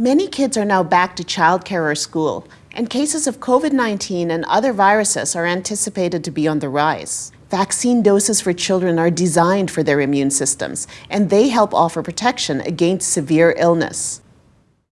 Many kids are now back to childcare or school, and cases of COVID-19 and other viruses are anticipated to be on the rise. Vaccine doses for children are designed for their immune systems, and they help offer protection against severe illness.